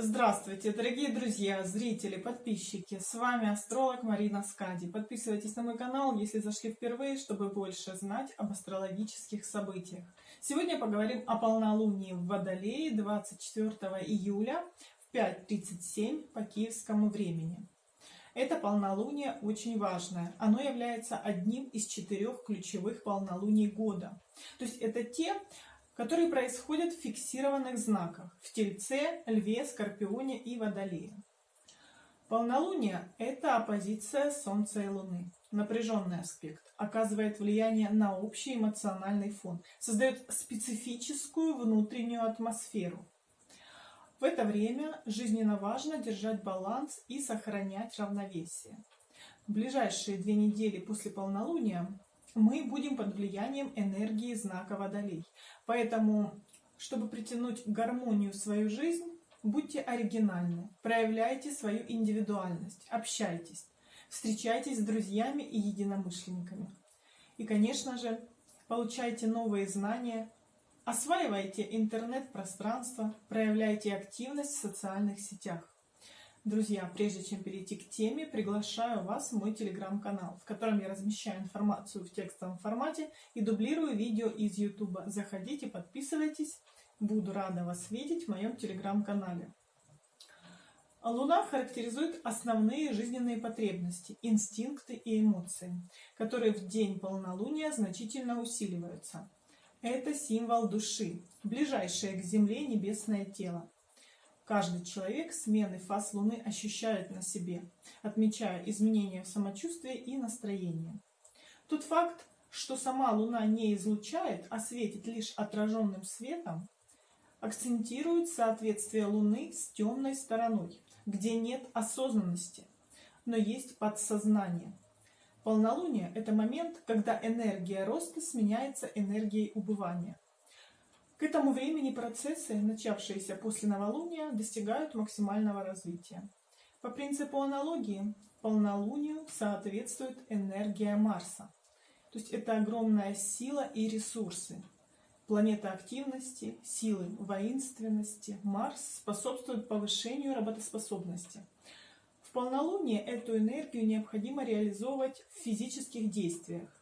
Здравствуйте, дорогие друзья, зрители, подписчики! С вами астролог Марина Скади. Подписывайтесь на мой канал, если зашли впервые, чтобы больше знать об астрологических событиях. Сегодня поговорим о полнолунии в Водолее 24 июля в 5.37 по киевскому времени. Это полнолуние очень важное. Оно является одним из четырех ключевых полнолуний года. То есть это те, которые происходят в фиксированных знаках в Тельце, Льве, Скорпионе и Водолее. Полнолуние – это оппозиция Солнца и Луны. Напряженный аспект оказывает влияние на общий эмоциональный фон, создает специфическую внутреннюю атмосферу. В это время жизненно важно держать баланс и сохранять равновесие. В ближайшие две недели после полнолуния мы будем под влиянием энергии знака Водолей. Поэтому, чтобы притянуть гармонию в свою жизнь, будьте оригинальны, проявляйте свою индивидуальность, общайтесь, встречайтесь с друзьями и единомышленниками. И, конечно же, получайте новые знания, осваивайте интернет-пространство, проявляйте активность в социальных сетях. Друзья, прежде чем перейти к теме, приглашаю вас в мой телеграм-канал, в котором я размещаю информацию в текстовом формате и дублирую видео из YouTube. Заходите, подписывайтесь. Буду рада вас видеть в моем телеграм-канале. Луна характеризует основные жизненные потребности, инстинкты и эмоции, которые в день полнолуния значительно усиливаются. Это символ души, ближайшее к Земле небесное тело. Каждый человек смены фаз Луны ощущает на себе, отмечая изменения в самочувствии и настроении. Тот факт, что сама Луна не излучает, а светит лишь отраженным светом, акцентирует соответствие Луны с темной стороной, где нет осознанности, но есть подсознание. Полнолуние – это момент, когда энергия роста сменяется энергией убывания – к этому времени процессы, начавшиеся после новолуния, достигают максимального развития. По принципу аналогии, полнолунию соответствует энергия Марса. То есть это огромная сила и ресурсы. Планета активности, силы, воинственности, Марс способствует повышению работоспособности. В полнолуние эту энергию необходимо реализовывать в физических действиях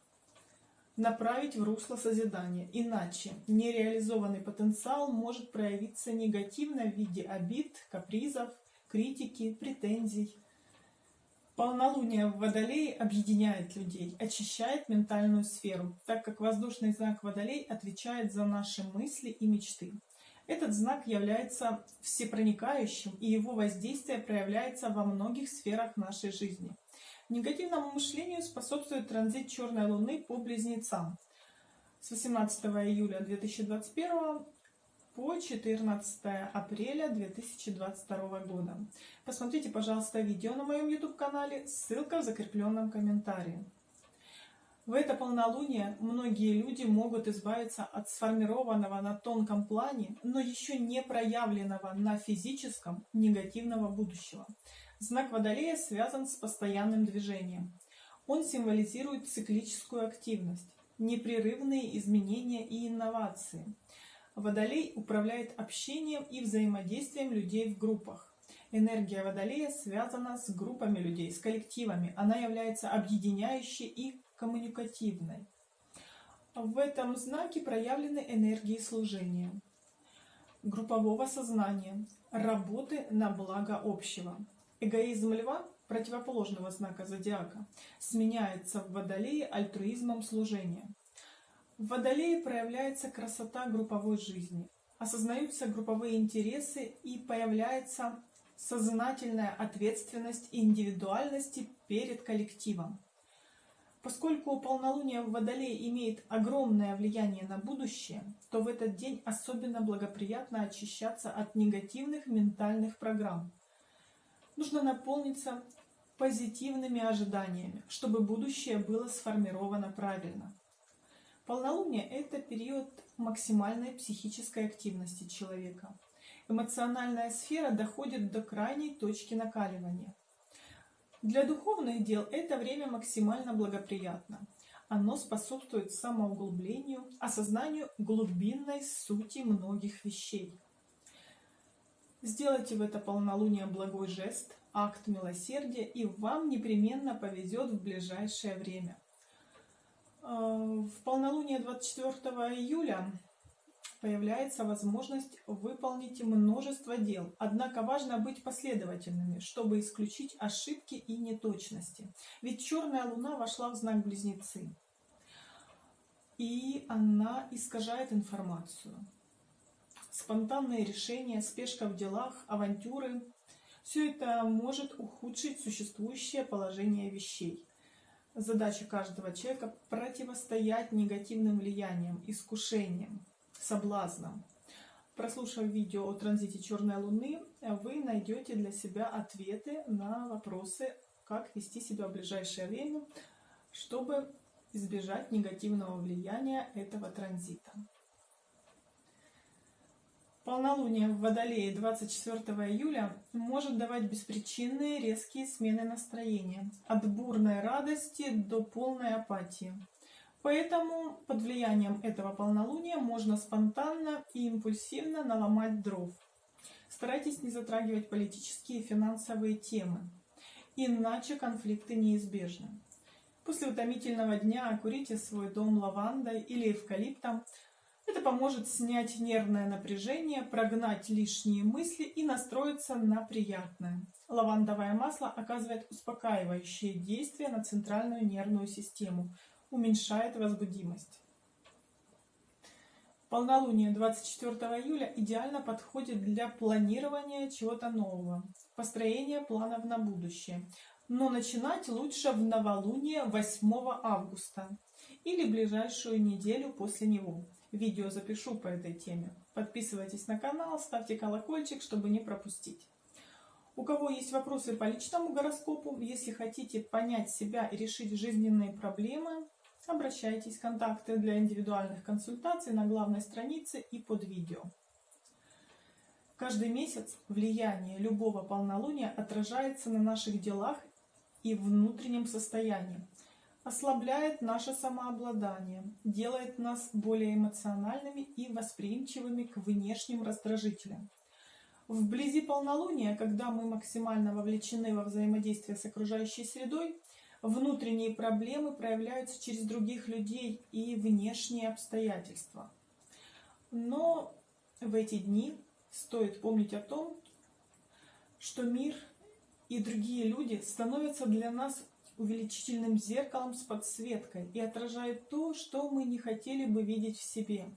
направить в русло созидания. Иначе нереализованный потенциал может проявиться негативно в виде обид, капризов, критики, претензий. Полнолуние в Водолее объединяет людей, очищает ментальную сферу, так как воздушный знак Водолей отвечает за наши мысли и мечты. Этот знак является всепроникающим, и его воздействие проявляется во многих сферах нашей жизни. Негативному мышлению способствует транзит черной луны по близнецам с 18 июля 2021 по 14 апреля 2022 года. Посмотрите, пожалуйста, видео на моем YouTube-канале, ссылка в закрепленном комментарии. В это полнолуние многие люди могут избавиться от сформированного на тонком плане, но еще не проявленного на физическом негативного будущего. Знак Водолея связан с постоянным движением. Он символизирует циклическую активность, непрерывные изменения и инновации. Водолей управляет общением и взаимодействием людей в группах. Энергия Водолея связана с группами людей, с коллективами. Она является объединяющей и коммуникативной. В этом знаке проявлены энергии служения, группового сознания, работы на благо общего. Эгоизм льва, противоположного знака зодиака, сменяется в водолее альтруизмом служения. В водолее проявляется красота групповой жизни, осознаются групповые интересы и появляется сознательная ответственность индивидуальности перед коллективом. Поскольку полнолуние в Водолее имеет огромное влияние на будущее, то в этот день особенно благоприятно очищаться от негативных ментальных программ – нужно наполниться позитивными ожиданиями, чтобы будущее было сформировано правильно. Полнолуние – это период максимальной психической активности человека. Эмоциональная сфера доходит до крайней точки накаливания. Для духовных дел это время максимально благоприятно. Оно способствует самоуглублению, осознанию глубинной сути многих вещей – Сделайте в это полнолуние благой жест, акт милосердия, и вам непременно повезет в ближайшее время. Э, в полнолуние 24 июля появляется возможность выполнить множество дел. Однако важно быть последовательными, чтобы исключить ошибки и неточности. Ведь черная луна вошла в знак Близнецы. И она искажает информацию. Спонтанные решения, спешка в делах, авантюры – все это может ухудшить существующее положение вещей. Задача каждого человека – противостоять негативным влияниям, искушениям, соблазном. Прослушав видео о транзите черной луны, вы найдете для себя ответы на вопросы, как вести себя в ближайшее время, чтобы избежать негативного влияния этого транзита. Полнолуние в Водолее 24 июля может давать беспричинные резкие смены настроения, от бурной радости до полной апатии. Поэтому под влиянием этого полнолуния можно спонтанно и импульсивно наломать дров. Старайтесь не затрагивать политические и финансовые темы, иначе конфликты неизбежны. После утомительного дня окурите свой дом лавандой или эвкалиптом. Это поможет снять нервное напряжение, прогнать лишние мысли и настроиться на приятное. Лавандовое масло оказывает успокаивающее действие на центральную нервную систему – уменьшает возбудимость. Полнолуние 24 июля идеально подходит для планирования чего-то нового, построения планов на будущее. Но начинать лучше в новолуние 8 августа или ближайшую неделю после него. Видео запишу по этой теме. Подписывайтесь на канал, ставьте колокольчик, чтобы не пропустить. У кого есть вопросы по личному гороскопу, если хотите понять себя и решить жизненные проблемы, Обращайтесь, контакты для индивидуальных консультаций на главной странице и под видео. Каждый месяц влияние любого полнолуния отражается на наших делах и внутреннем состоянии, ослабляет наше самообладание, делает нас более эмоциональными и восприимчивыми к внешним раздражителям. Вблизи полнолуния, когда мы максимально вовлечены во взаимодействие с окружающей средой, внутренние проблемы проявляются через других людей и внешние обстоятельства. Но в эти дни стоит помнить о том, что мир и другие люди становятся для нас увеличительным зеркалом с подсветкой и отражают то, что мы не хотели бы видеть в себе.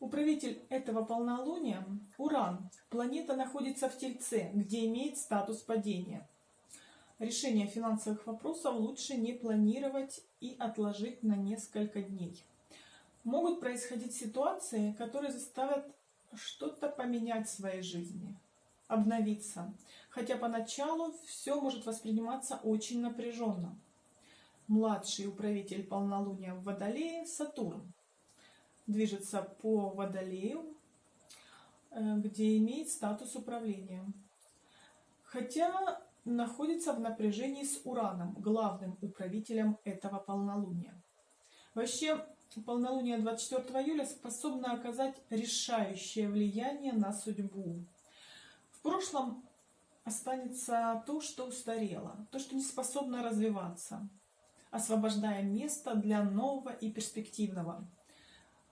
Управитель этого полнолуния – Уран. Планета находится в Тельце, где имеет статус падения – Решение финансовых вопросов лучше не планировать и отложить на несколько дней. Могут происходить ситуации, которые заставят что-то поменять в своей жизни, обновиться, хотя поначалу все может восприниматься очень напряженно. Младший управитель полнолуния в Водолее – Сатурн. Движется по Водолею, э, где имеет статус управления. Хотя находится в напряжении с Ураном, главным управителем этого полнолуния. Вообще, полнолуние 24 июля способно оказать решающее влияние на судьбу. В прошлом останется то, что устарело, то, что не способно развиваться, освобождая место для нового и перспективного.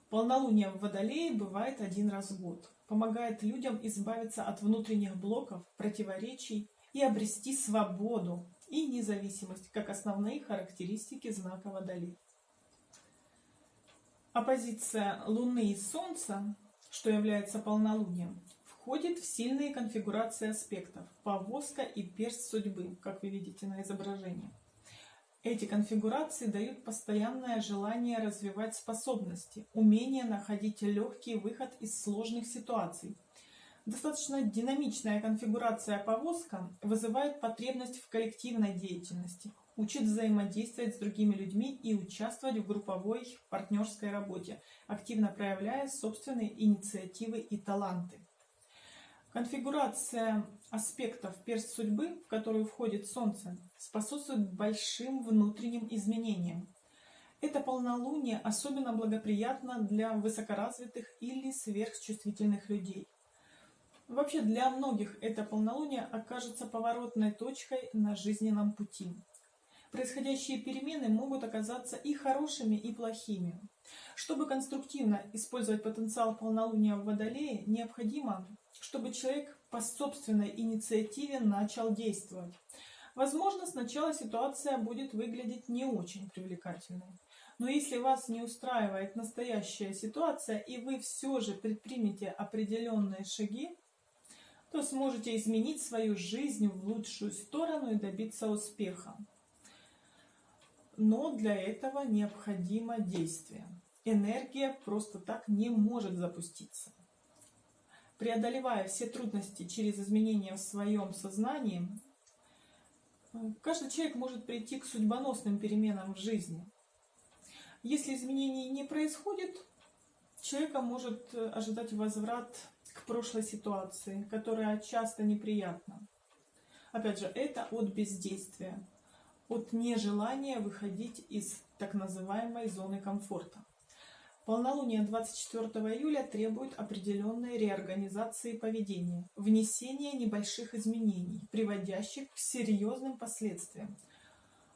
Полнолуние в Водолее бывает один раз в год. Помогает людям избавиться от внутренних блоков, противоречий и обрести свободу и независимость как основные характеристики знака Водолей. Оппозиция Луны и Солнца, что является полнолунием, входит в сильные конфигурации аспектов повозка и перст судьбы, как вы видите на изображении. Эти конфигурации дают постоянное желание развивать способности, умение находить легкий выход из сложных ситуаций, Достаточно динамичная конфигурация повозка вызывает потребность в коллективной деятельности, учит взаимодействовать с другими людьми и участвовать в групповой партнерской работе, активно проявляя собственные инициативы и таланты. Конфигурация аспектов перст судьбы, в которую входит Солнце, способствует большим внутренним изменениям. Это полнолуние особенно благоприятно для высокоразвитых или сверхчувствительных людей. Вообще для многих это полнолуние окажется поворотной точкой на жизненном пути. Происходящие перемены могут оказаться и хорошими, и плохими. Чтобы конструктивно использовать потенциал полнолуния в Водолее, необходимо, чтобы человек по собственной инициативе начал действовать. Возможно, сначала ситуация будет выглядеть не очень привлекательной. Но если вас не устраивает настоящая ситуация, и вы все же предпримете определенные шаги, то сможете изменить свою жизнь в лучшую сторону и добиться успеха. Но для этого необходимо действие. Энергия просто так не может запуститься. Преодолевая все трудности через изменения в своем сознании, каждый человек может прийти к судьбоносным переменам в жизни. Если изменений не происходит, человека может ожидать возврат к прошлой ситуации, которая часто неприятна. Опять же, это от бездействия, от нежелания выходить из так называемой зоны комфорта. Полнолуние 24 июля требует определенной реорганизации поведения, внесения небольших изменений, приводящих к серьезным последствиям.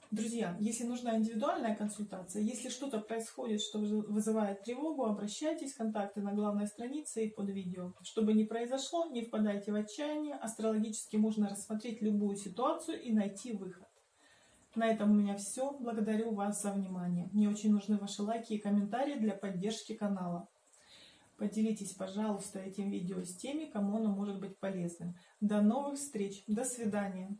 Друзья, если нужна индивидуальная консультация, если что-то происходит, что вызывает тревогу, обращайтесь, контакты на главной странице и под видео. Чтобы не произошло, не впадайте в отчаяние, астрологически можно рассмотреть любую ситуацию и найти выход. На этом у меня все. Благодарю вас за внимание. Мне очень нужны ваши лайки и комментарии для поддержки канала. Поделитесь, пожалуйста, этим видео с теми, кому оно может быть полезным. До новых встреч. До свидания.